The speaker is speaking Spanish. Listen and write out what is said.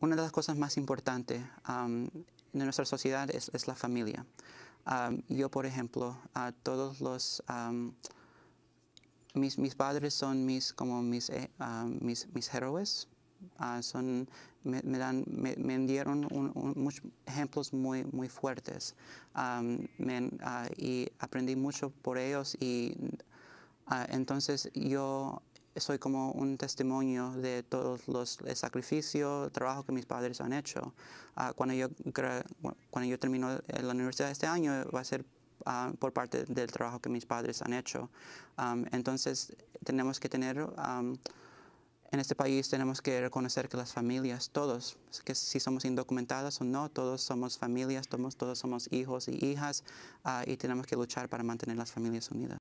una de las cosas más importantes de nuestra sociedad es, la familia. yo, por ejemplo, a todos los... mis, mis, padres son mis, como mis, eh, mis, mis héroes. Ah, son, me, dan, me, dieron muchos ejemplos muy, muy fuertes ah, y aprendí mucho por ellos y entonces yo soy como un testimonio de todos los el sacrificio, el trabajo que mis padres han hecho. Ah, cuando, yo, cuando yo termino la universidad este año va a ser ah, por parte del trabajo que mis padres han hecho. entonces tenemos que tener, en este país tenemos que reconocer que las familias, todos, que si somos indocumentadas o no, todos somos familias, todos, todos somos hijos y hijas ah, y tenemos que luchar para mantener las familias unidas.